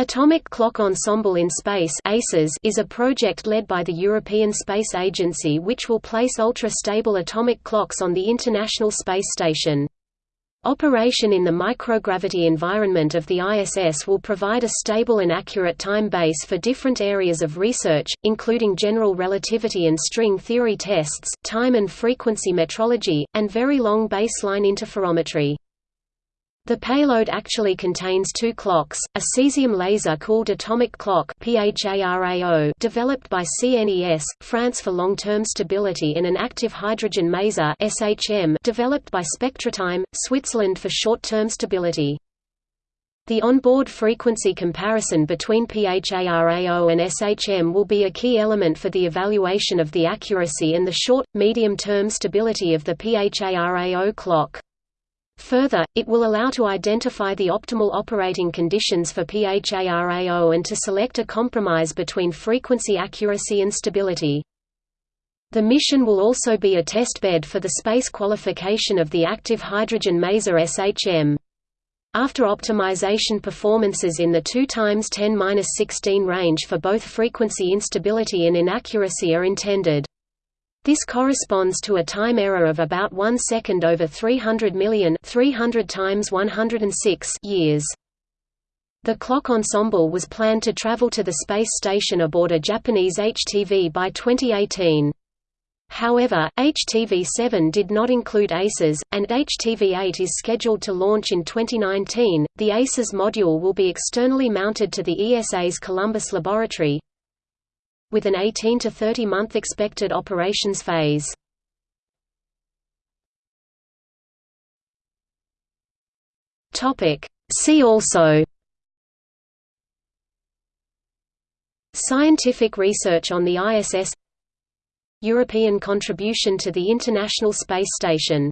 Atomic Clock Ensemble in Space is a project led by the European Space Agency which will place ultra-stable atomic clocks on the International Space Station. Operation in the microgravity environment of the ISS will provide a stable and accurate time base for different areas of research, including general relativity and string theory tests, time and frequency metrology, and very long baseline interferometry. The payload actually contains two clocks, a cesium laser cooled atomic clock developed by CNES, France for long-term stability and an active hydrogen maser developed by Spectratime, Switzerland for short-term stability. The onboard frequency comparison between PHARAO and SHM will be a key element for the evaluation of the accuracy and the short, medium-term stability of the PHARAO clock. Further, it will allow to identify the optimal operating conditions for PHARAO and to select a compromise between frequency accuracy and stability. The mission will also be a testbed for the space qualification of the active hydrogen maser SHM. After optimization performances in the 2 times 10-16 range for both frequency instability and inaccuracy are intended. This corresponds to a time error of about 1 second over 300 million 300 times 106 years. The clock ensemble was planned to travel to the space station aboard a Japanese HTV by 2018. However, HTV-7 did not include ACES, and HTV-8 is scheduled to launch in 2019. The ACES module will be externally mounted to the ESA's Columbus laboratory, with an 18 to 30 month expected operations phase. Topic. See also. Scientific research on the ISS European contribution to the International Space Station